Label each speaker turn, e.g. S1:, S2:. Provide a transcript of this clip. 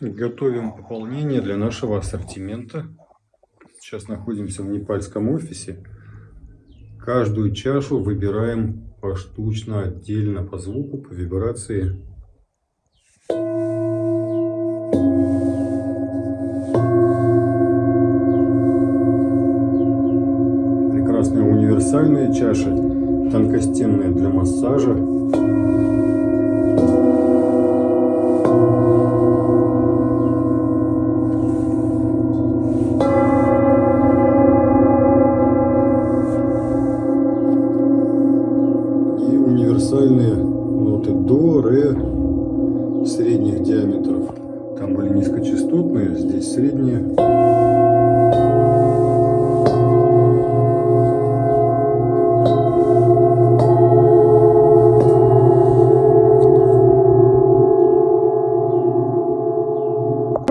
S1: Готовим пополнение для нашего ассортимента. Сейчас находимся в непальском офисе. Каждую чашу выбираем поштучно, отдельно по звуку, по вибрации. Прекрасная универсальная чаша, тонкостенная для массажа. Универсальные ноты до, ре средних диаметров. Там были низкочастотные, здесь средние.